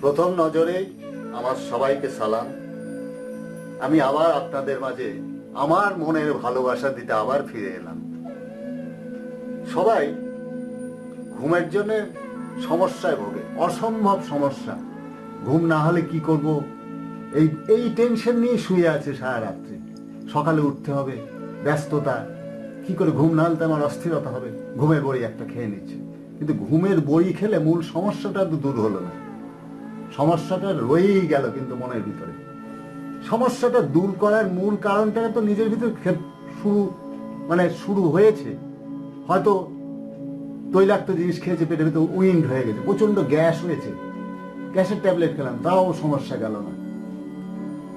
প্রথম নজরে আমার সবাইকে সালাম। আমি আবার আপনাদের মাঝে আমার মনের ভালোবাসা দিতে আবার ফিরে এলাম। সবাই ঘুমের জন্য সমস্যায় ভোগে, অসম্ভব সমস্যা। ঘুম না হলে কি করব? এই এই টেনশন নিয়ে শুয়ে আছে সারা রাত্রি সকালে উঠতে হবে, ব্যস্ততা। কি করে ঘুম না হলে আমার অস্থিরতা হবে? ঘুমের বড়ি একটা খেয়ে নিচ্ছে। কিন্তু ঘুমের বড়ি খেলে মূল সমস্যাটা তো দূর হলো না। সমস্যাটা রয়েই গেল কিন্তু মনের ভিতরে। সমস্যাটা দূর করার মূল কারণটা তো নিজের ভিতরে শুরু মানে শুরু হয়েছে। হয়তো তৈলাক্ত জিনিস খেয়েছে, পেটের ভিতরে উইন্ড হয়ে গেছে প্রচণ্ড গ্যাস হয়েছে। গ্যাসের ট্যাবলেট খেলাম, তাও সমস্যা গেল না।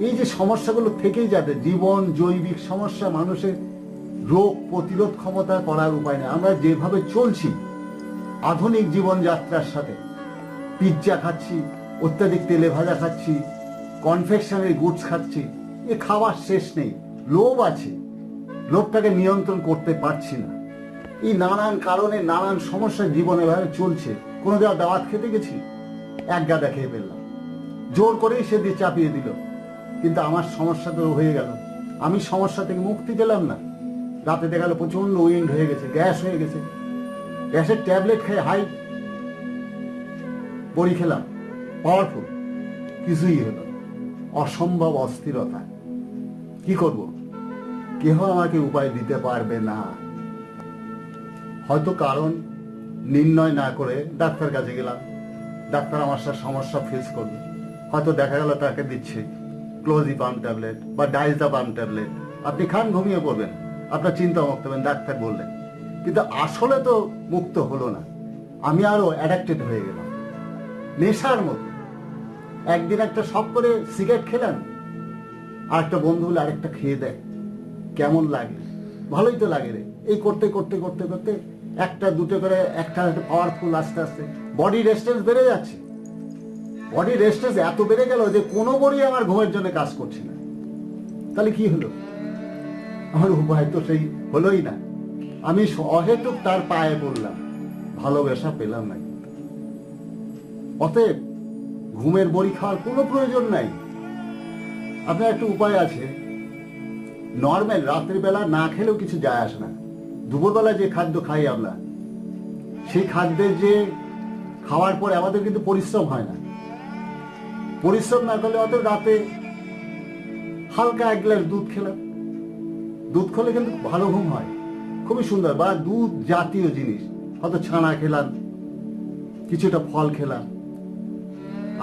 এই যে সমস্যাগুলো থেকেই যাবে, জীবন, জৈবিক সমস্যা, মানুষের রোগ প্রতিরোধ ক্ষমতা করার উপায় নেই। আমরা যেভাবে চলছি, আধুনিক জীবনযাত্রার সাথে, পিৎজা খাচ্ছি অত্যাধিক তেলে ভাজা খাচ্ছি কনফেকশনের গুডস খাচ্ছি, এ খাওয়ার শেষ নেই, লোভ আছে। লোভটাকে নিয়ন্ত্রণ করতে পারছি না। এই নানান কারণে নানান সমস্যা জীবনে ভাবে চলছে। কোনো দেওয়া দাওয়াত খেতে গেছি? এক গাদা খেয়ে ফেললাম। জোর করেই সে দিয়ে চাপিয়ে দিল। কিন্তু আমার সমস্যা তো হয়ে গেল। আমি সমস্যা থেকে মুক্তি পেলাম না। রাতে দেখা গেল প্রচণ্ড উইন্ড হয়ে গেছে, গ্যাস হয়ে গেছে। গ্যাসের ট্যাবলেট খেয়ে হাই, বড়ি খেলাম। পাওয়ারফুল কিছুই হলো। অসম্ভব অস্থিরতা। কি করব? কেহ আমাকে উপায় দিতে পারবে না। হয়তো কারণ নির্ণয় না করে ডাক্তার কাছে গেলাম। ডাক্তার আমার সাথে সমস্যা ফেস করবে। হয়তো দেখা গেল তাকে দিচ্ছে ক্লোজি ক্লোজিপাম ট্যাবলেট বা ডাইজাপাম ট্যাবলেট আপনি খান ঘুমিয়ে পড়বেন। আপনার চিন্তা মুক্ত হবেন, ডাক্তার বললেন। কিন্তু আসলে তো মুক্ত হলো না। আমি আরও অ্যাডাক্টেড হয়ে গেলাম। নেশার মতো। একদিন একটা সব করে সিগারেট খেলাম আর একটা বন্ধু হলে আরেকটা খেয়ে দেয়। কেমন লাগে? ভালোই তো লাগে রে। এই করতে করতে করতে করতে একটা, দুটো করে, একটা পাওয়ারফুল আস্তে আস্তে বডি রেস্টেন্স বেড়ে যাচ্ছে। বডি রেস্টেন্স এত বেড়ে গেল যে কোনো বড়ি আমার ঘুমের জন্য কাজ করছে না। তাহলে কি হলো? আমার উপায় তো সেই হলোই না। আমি অহেতুক তার পায়ে পড়লাম। ভালোবাসা পেলাম না। অতএব ঘুমের বড়ি খাওয়ার কোনো প্রয়োজন নাই। আপনার একটা উপায় আছে। নর্মাল রাত্রিবেলা না খেলেও কিছু যায় আসে না। দুপুরবেলা যে খাদ্য খাই আমরা, সেই খাদ্যের যে খাওয়ার পরে আমাদের কিন্তু পরিশ্রম হয় না। পরিশ্রম না করলে অত রাতে হালকা এক গ্লাস দুধ খেলাম। দুধ খেলে কিন্তু ভালো ঘুম হয়। খুবই সুন্দর বা দুধ জাতীয় জিনিস। হয়তো ছানা খেলাম, কিছুটা ফল খেলাম।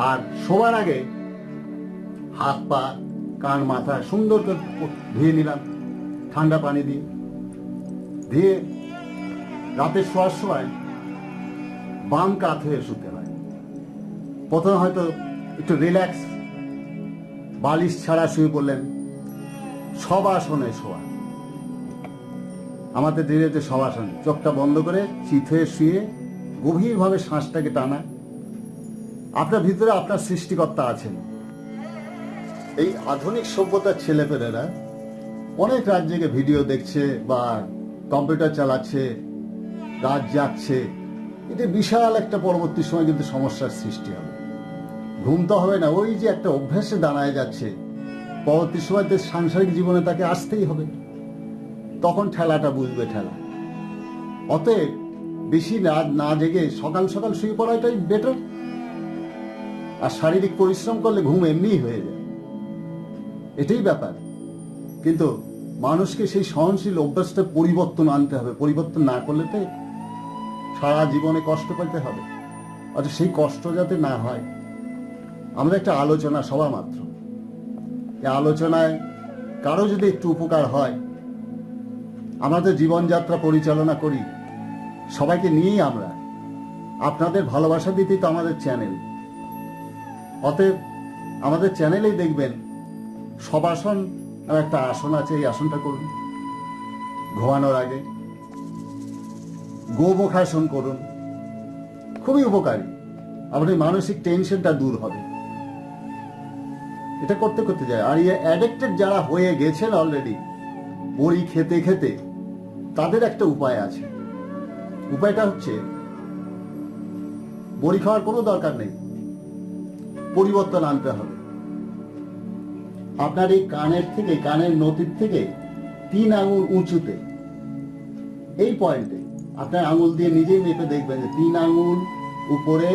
আর শোবার আগে হাত পা, কান, মাথা সুন্দর করে ধুয়ে নিলাম। ঠান্ডা পানি দিয়ে। দিয়ে রাতে শোয়ার সময় বাম কাত হয়ে শুতে হয়। প্রথমে হয়তো একটু রিল্যাক্স বালিশ ছাড়া শুয়ে পড়লেন। সব আসনে শোয়া। আমাদের ধীরে সব আসন, চোখটা বন্ধ করে চিত হয়ে শুয়ে গভীরভাবে শ্বাসটাকে টানা। আপনার ভিতরে আপনার সৃষ্টিকর্তা আছেন। এই আধুনিক সভ্যতার ছেলেপেলেরা অনেক রাত জেগে ভিডিও দেখছে বা কম্পিউটার চালাচ্ছে, রাত যাচ্ছে। এটা বিশাল একটা পরবর্তী সময় কিন্তু সমস্যার সৃষ্টি হবে। ঘুম তো হবে না, ওই যে একটা অভ্যাসে দাঁড়ায় যাচ্ছে। পরবর্তী সময় তো সাংসারিক জীবনে তাকে আসতেই হবে। তখন ঠেলাটা বুঝবে ঠেলা। অতএব বেশি রাত না জেগে সকাল সকাল শুয়ে পড়াটাই বেটার আর শারীরিক পরিশ্রম করলে ঘুম এমনিই হয়ে যায়। এটাই ব্যাপার। কিন্তু মানুষকে সেই সহনশীল অভ্যাসটা পরিবর্তন আনতে হবে। পরিবর্তন না করলে তো সারা জীবনে কষ্ট পেতে হবে। অর্থাৎ সেই কষ্ট যাতে না হয়, আমাদের একটা আলোচনা সবা মাত্র। এই আলোচনায় কারও যদি একটু উপকার হয় আমাদের জীবনযাত্রা পরিচালনা করি। সবাইকে নিয়েই আমরা। আপনাদের ভালোবাসা দিতেই তো আমাদের চ্যানেল। অতএব আমাদের চ্যানেলেই দেখবেন সবাসন নামে একটা আসন আছে, এই আসনটা করুন। ঘুমানোর আগে গোমুখাসন করুন। খুবই উপকারী। আপনার মানসিক টেনশনটা দূর হবে। এটা করতে করতে যায়। আর ইয়ে অ্যাডিক্টেড যারা হয়ে গেছেন অলরেডি বড়ি খেতে খেতে, তাদের একটা উপায় আছে। উপায়টা হচ্ছে, বড়ি খাওয়ার কোনো দরকার নেই। পরিবর্তন আনতে হবে। আপনার এই কানের থেকে, কানের নদীর থেকে তিন আঙুল উঁচুতে, এই পয়েন্টে আপনার আঙুল দিয়ে নিজেই মেপে দেখবেন যে তিন আঙুল উপরে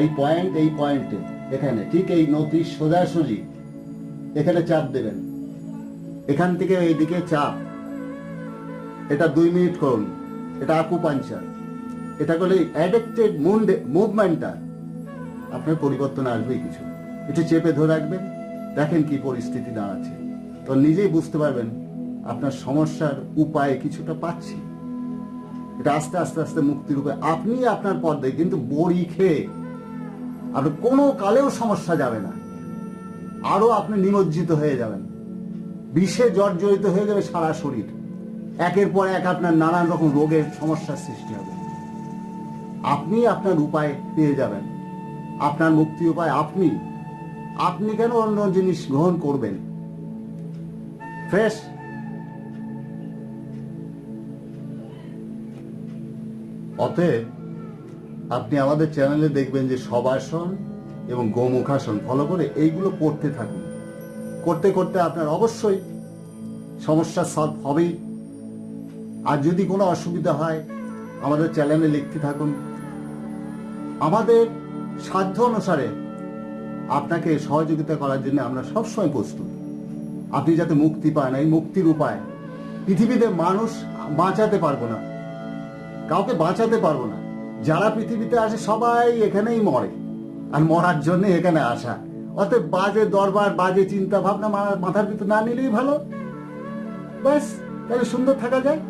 এই পয়েন্ট এই পয়েন্টে এখানে ঠিক এই নতির সোজাসুজি, এখানে চাপ দেবেন। এখান থেকে এইদিকে চাপ। এটা দুই মিনিট করুন। এটা আকুপাঞ্চার এটা করলে অ্যাডেক্টেড মুভমেন্টটা আপনার পরিবর্তন আসবেই কিছু। একটু চেপে ধরে রাখবেন, দেখেন কি পরিস্থিতি দাঁড়াচ্ছে। তো নিজেই বুঝতে পারবেন, আপনার সমস্যার উপায় কিছুটা পাচ্ছি। এটা আস্তে আস্তে আস্তে মুক্তির উপায় আপনি আপনার পথে কিন্তু বড়ি খেয়ে আপনার কোনো কালেও সমস্যা যাবে না। আরও আপনি নিমজ্জিত হয়ে যাবেন। বিষে জর্জরিত হয়ে যাবে সারা শরীর। একের পর এক আপনার নানান রকম রোগের সমস্যার সৃষ্টি হবে। আপনি আপনার উপায় পেয়ে যাবেন। আপনার মুক্তি উপায় আপনি। আপনি কেন অন্য জিনিস গ্রহণ করবেন? ফ্রেশ। অতএব আপনি আমাদের চ্যানেলে দেখবেন যে সবাসন এবং গোমুখাসন, ফলো করে এইগুলো করতে থাকুন। করতে করতে আপনার অবশ্যই সমস্যা সলভ হবেই। আর যদি কোনো অসুবিধা হয়, আমাদের চ্যানেলে লিখতে থাকুন। আমাদের সাধ্য অনুসারে আপনাকে সহযোগিতা করার জন্য আমরা সবসময় প্রস্তুত। আপনি যাতে মুক্তি পান, এই মুক্তির উপায়। পৃথিবীতে মানুষ বাঁচাতে পারব না। কাউকে বাঁচাতে পারব না। যারা পৃথিবীতে আসে সবাই এখানেই মরে। আর মরার জন্য এখানে আসা। অতএব বাজে দরবার, বাজে চিন্তা ভাবনা মাথার ভিতর না নিলেই ভালো। ব্যাস, তাহলে সুন্দর থাকা যায়